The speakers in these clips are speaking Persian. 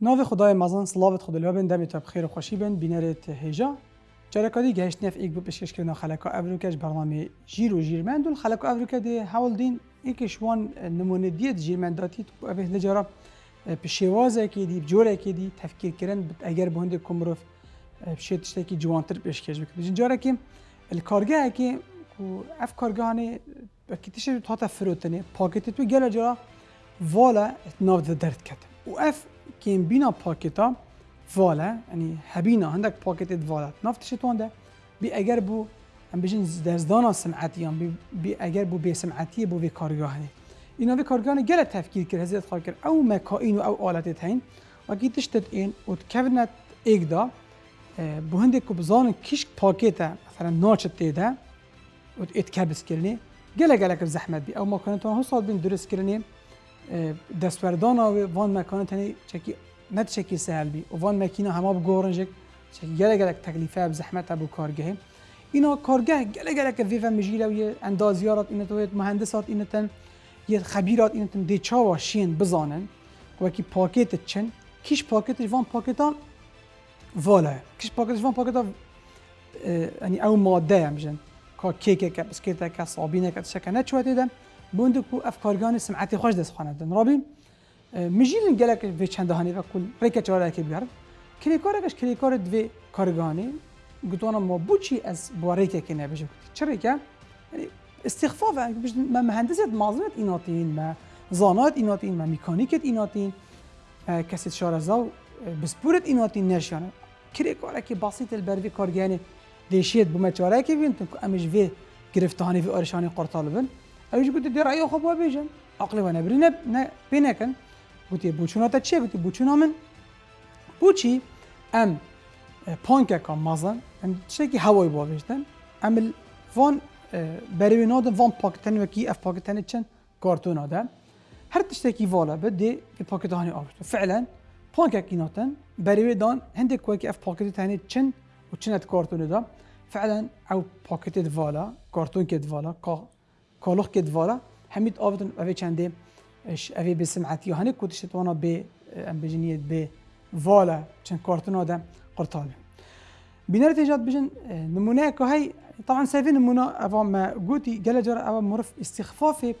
ناو خدای مزن صلوات خدا لابن دم تا بخیر و خوشی بن بینرت هجا. جرکادی گشت نف ایک بو پیشکش کردن خلکا افریکاش برنامه جیر و جیرمند. دول خلکا افریکا دی حوال دین ایکش وان نمونه دیت جیرمنداتی تو اوه نجارا پشیوازه که دی جوره که دی تفکیر کردن اگر بهند کمروف بشید تشتکی جوانتر پیشکش بکنه جاره که الکارگاه که اف کارگاهانه کتیش تا فروتنه. پاکت تو گل جرا والا ناو درد کتن و اف كان بينا باكيتا فولا يعني حبينا عندك باكيت فوالا. نفتش توندا بي اجربو ام يعني بيجن دزدانا سمعتي ام يعني بي اجربو بي سمعتي بو في كاريوهني اینا به کارگان گل تفکیر کرد هزید خواه کرد أو مکاین و أو آلت هین و کی تشتت این و تکونت ایگ دا آه، بهنده که بزان کشک پاکیت مثلا ناچت تیده و اتکبس کرنی گل گل که زحمت بی أو مکانتان هسال بین درست کرنی دستوردان و وان مکانه تنی چکی نت چکی سهل بی و وان مکینه همه بگورنجک چکی گله گله تکلیفه بزحمت ابو کارگاه اینا کارگاه گله گله که ویفا مجیله و یه اندازیارات اینه تو مهندسات اینه تن یه خبیرات اینه تن دی چاوا شین بزانن. و کی پاکت چن کیش پاکت وان پاکتا والا. کیش پاکت وان پاکتا یعنی او ماده هم جن. کا کیک که بسکیت که صابینه که شکه نچوته دم بوند کو افکارگان سمعتی خوش دست خانه دن رابی مجیلن گلک و چند هانی و کل ریک چاره که بیار کلی کارش کلی کار دو کارگانی. گتوانا ما بوچی از باریک که نبیشه. چرا که یعنی استخفاف ما مهندسیت مازنت ایناتین ما زانات ایناتین ما میکانیکت ایناتین کسی شارزاو بسپورت ایناتین نشانه کلی کاره که بسیط البروی کارگانی دیشید بوم چاره که بین تو امش وی گرفتانی و آرشانی قرطال بن. اوش گوتی در ایو خوب بیجن عقل و نبری نه نه بینکن گوتی بوچونا تا چیه گوتی بوچونا من بوچی ام پانکه کام مازن ام چه کی هوای با بیشتن ام وان بروی نادن وان پاکتنی و کی اف پاکتنی چن کارتون آدم هر تشتکی والا بده في باكيتاني آبشت فعلا بانكا كيناتن بروي دان هندك كويكي اف باكيتاني چن وچنت كارتون دا فعلا او باكيت فوالا كارتون كت فوالا كا کالوخ که دوارا همید آوتون اوه چنده اش اوه به سمعت یا هنه کتش توانا به آه، ام بجنیت به والا چند کارتون آدم قرطاله بینار تجاد بجن آه، نمونه که هی طبعا سيفي نمونه اوا ما قوتي جلجر اوا مرف استخفافي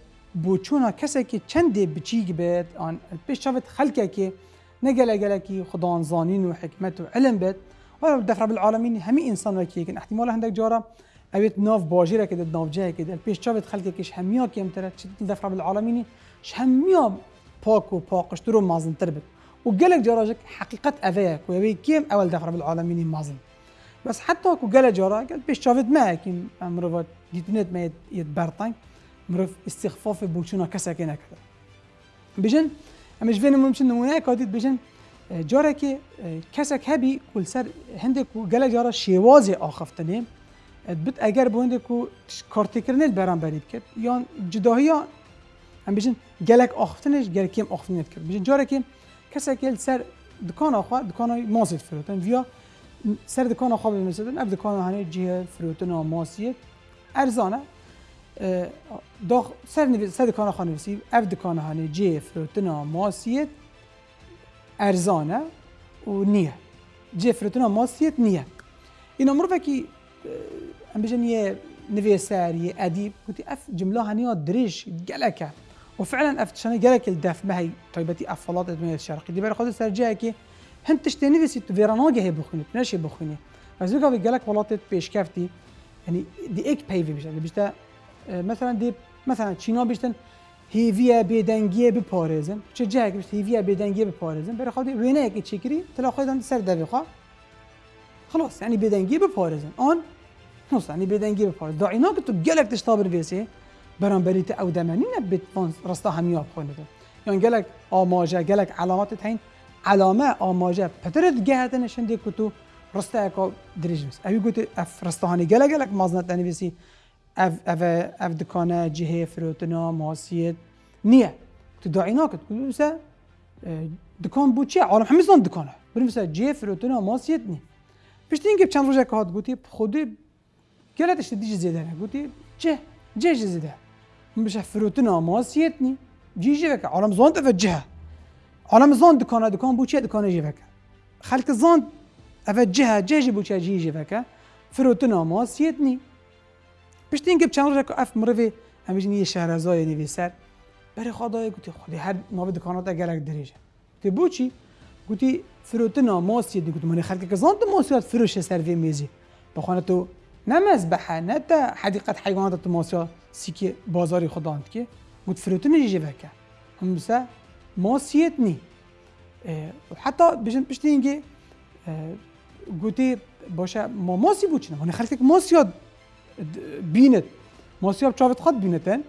بوچونا. كسكي چندي بچيك بيت آن بيش شافت خلقكي نقل قلكي خدان زانين وحكمت وعلم بيت ولو دفر بالعالمين همي انسان وكي كان احتمال عندك جاره اويت ناف باجیره که كده. ناف جایی که كده پیش چابت خلق که شهمیا کیم تر چتل دفع بالعالمینی همیا پاک و پاکش رو مازن تربت و گلک جراجك حقیقت اویه که اوی کیم أول دفع بالعالمینی مازن. بس حتی کو گله جارا گل پیش چابت ما کیم امرو دیتنت ما یه برتنگ مرف استخفاف بوچونا کسی که نکرد بجن امش بین ممکن نمونه کادید بجن جارا که کسک هبی کل سر هنده کو گله جارا شیواز آخفتنه بت اگر به هنده کو برام برید کرد یا جداهی هم بیشن گلک آخفتنش گلک کم آخفتنت کرد بیشن جاره که کسک سر دکان آخوا دکان های ماسید فروتن ویا سر دکان آخوا بمیسدن اف دکان هنه جیه فروتن و ماسید ارزانه داخ سر سر دکان آخوا نویسی اف دکان هنه جیه فروتن و ماسید ارزانه و نیه جفرتنا ماسیت نیه اینا مرفه که ام بجنية يا نفيسار اديب قلت اف جمله هنيا دريش قالك وفعلا اف شنو قالك الدف ما هي طيبتي افلاط من الشرق دي برخذ سرجاكي هنت تشتي نفسي فيرانوجا هي بخوني تناش هي بخوني بس قال قالك ولاتت بيش كافتي يعني دي اك بيفي مش بيجن بيشتا مثلا دي مثلا تشينا بيشتن هي فيا به ببارزن چه جاك بشت هي فيا به ببارزن برای وينك تشكري تلاقي چکری سر دوی خلاص يعني بدنگی ببارزن اون يعني بدنگی بپارێز داعینا که تو گەلک تشتا بروێسێ بەرامبەریتە ئەو دەمەنی نەبێت ڕستا هەمییا بخۆنێتە یان گەلک ئاماژە گەلک علاماتت هەین علامە ئاماژە پەترت گەهاتە شندێک و تو ڕستایەکە درێژمس ئەوی گوتی ئەف ڕستاهانی گەلە گەلک مازنەت دەنویسی اف اف اف دکانه جهه فروتنا ماسیت نیه. تو داعینا کد مثلا دکان بود چیه؟ عالم همه زن دکانه. بریم مثلا جهه فروتنا ماسیت نی پشت اینکه چند روزه که هات گوتی خودی گلتش دیج زیده نه گوتی چه جه زیده من بشه فروتنا ماسیت نی جیجه که عالم زن تفه جهه عالم زان دکانه دکان بو چه دکانه جیوکه خلق زان اوه جهه جهه بو چه جی جیوکه فروتنا نی پشت اینکه چند روز اف مروی همیشه یه شهرزای نویسر برای خدای گوتی خدای هر ناو دکانات گلک دریجه تی بو چی گوتی فروتنا نی گوتی من خلق که زان ماسیت فروش سر وی میزی بخونه تو نه مذبحه نه تا حدیقت حیوانات تو ماسیا سیکی بازاری خداند که گوت فروتنا جیوکه هم بسه ماسیت نی. حتی بجن پشتی اینکه گوتی باشه ما ماسی بود چنه خلک ماسیات بینت ماسیاب چاوت خود بینتن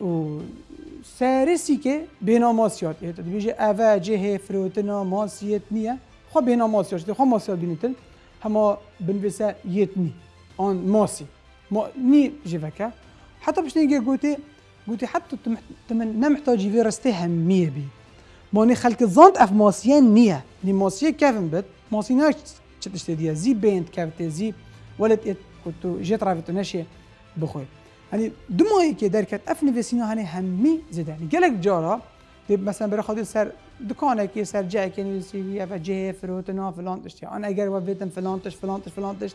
و سرسی که بینا ماسیات بیجه اوه جه فروتنا ماسیت نیه. خب بینا ماسیات خب ماسیات بینتن هما بنویسه یت اون موسي. مو ني جيفاكا. حتى باش نلقى قوتي قوتي حتى تمنا محتاجي في رستي همية بي. موني خلك زونت اف موسيان نية. ني موسي كافن موسي موسيناش تشتشتي ديا زي بينت كافتي زي ولد ات كنتو جيت رافت ناشي بخوي. يعني دموي كي دار كات اف في هاني همي زيد يعني قالك جارا مثلا برا خاطر سر دكانه كي سر جاي كي في افا جي فروت نو فلان أنا اگر وفيتم فلان تش فلان تش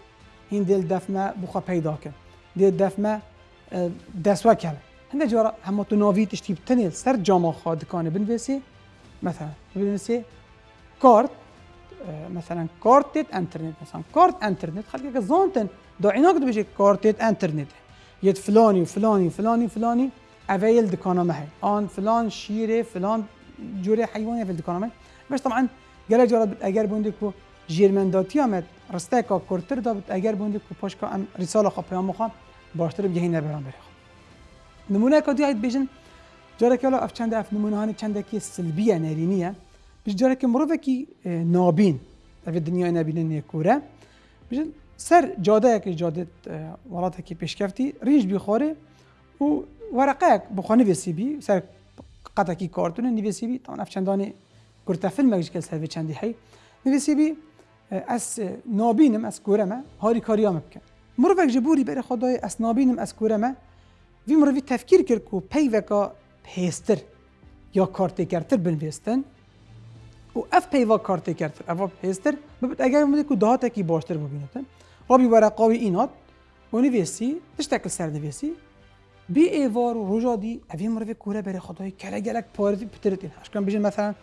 هين دل دفمه بخوا پیدا کن. دل دفمه دسوا کله هنده جارا همه تو ناوی تشتی بتنی سر جامعه خواد کانه بنویسی. مثلا بنویسی کارت مثلا كارت انترنت. مثلا كارت انترنت. خليك زونتن داعيناك بيجي كارت انترنت. يد فلاني وفلاني وفلاني وفلاني افيل دكانا معي آن فلان شيره فلان جوري حيواني في دكانا معي بس طبعا قال جرى اگر بوندكو جيرمن داتي امد رستاكا كورتر دا اگر بوندكو باشكا ام رساله خا پیام خا باشتر بگه نبرام بره نمونه که هید بیشن جاره که اف چند اف نمونه هانی چند کی سلبیه نرینیه بیش جاره که مروفه کی نابین. اف دنیا نبینه نیکوره. بیشن سر جاده که جاده ولات کی پیشکفتی ریش بیخوره و ورقه بخونه ویسی بی سر قطع کی کارتون نویسی بی طبعا اف چندانی کرتا فیلم مگش که سر چندی هی نویسی بی از نابینم از کورمه هاری کاریام بکن. مروفک جبوری بر خدای از نابینم از کورمه. وی مروی تفکیر کرد که پیوکا پیستر یا کارتکرتر بنویستن. و اف پیوا کارتکرتر اف پیستر. ببت اگر مده که دهات کی باشتر ببینتن رابی ورقاوی اینات. و نویسی تشتکل سر نویسی. بی ایوار و روژا دی. اوی مروی کوره بر خدای کلا گلک پارتی پترتین هشکن بیجن مثلا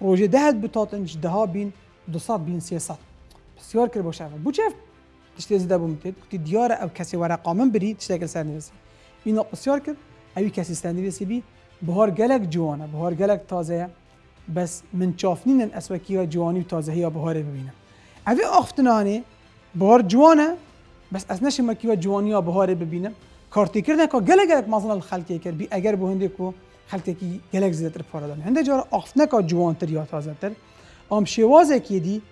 روژه دهت بتاتن ده بین دو بین سیاست بسیار کرد باشه بو چه تشتی زده بومتید که دیار او کسی ورقامن بری تشتکل سر نویسی اینا بسیار کرد. اوی کسی استندی بی بهار گلک جوانه بهار گلک تازه بس من چافنین اسوکی ها جوانی و تازه یا بهار ببینم. اوی آفتنانه بهار جوانه بس از نشه مکی و جوانی ها بهار ببینم. کارتی کردن که گلک گلک مازن الخلقی کرد. بی اگر به هنده کو خلقی کی گلک زیادتر پارادن هنده جار آفتنه که جوان تر یا تازه تر ام شوازه کی دی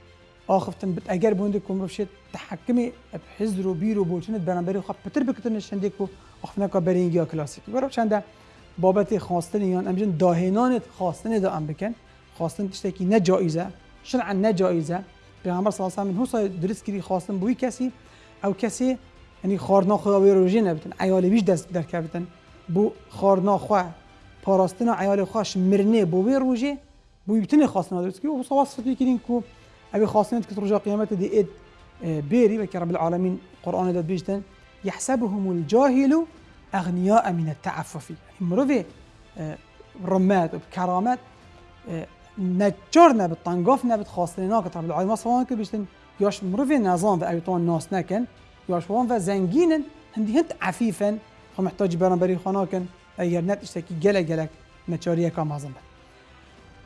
آخفتن اگر بونده کم تحکمی حزر و بیر و بولچنت برانبری خواب پتر بکتن شنده کو آخفتن که برینگی یا کلاسیک. برای چنده؟ بابت خواستن یان امجن داهنانت خواستن دا ام بکن. خواستن تشتکی نه جایزه شرعا نه جایزه. پیغمبر صلی الله علیه و سال درست کردی خواستن بوی کسی او کسی یعنی خارنا خدا وی روزی نبتن عیال بیش دست در کردن بو خارنا خو پاراستن عیال خوش مرنه بو وی روزی بو بتنی خواستن درست کی و صواص فتوی کردین کو أبي خاصين كتر رجاء قيامته دي إد بيري وكي رب العالمين. قرآن داد بيجتن يحسبهم الجاهل أغنياء من التعفف. يعني مروفي رمات وبكرامات نجارنا بالطنقافنا بتخاصلنا كتر رب العالمين. صوان كي بيجتن ياش مروفي نظام في أيطان ناس نكن ياش وان في زنجين هندي هنت عفيفا فمحتاج بران بري خناكن اگر نت اشتكي جلك جلك نچاريه كام عظم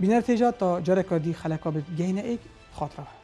بينر تجا تا جارك دي خلقا بجينا إيك خاطره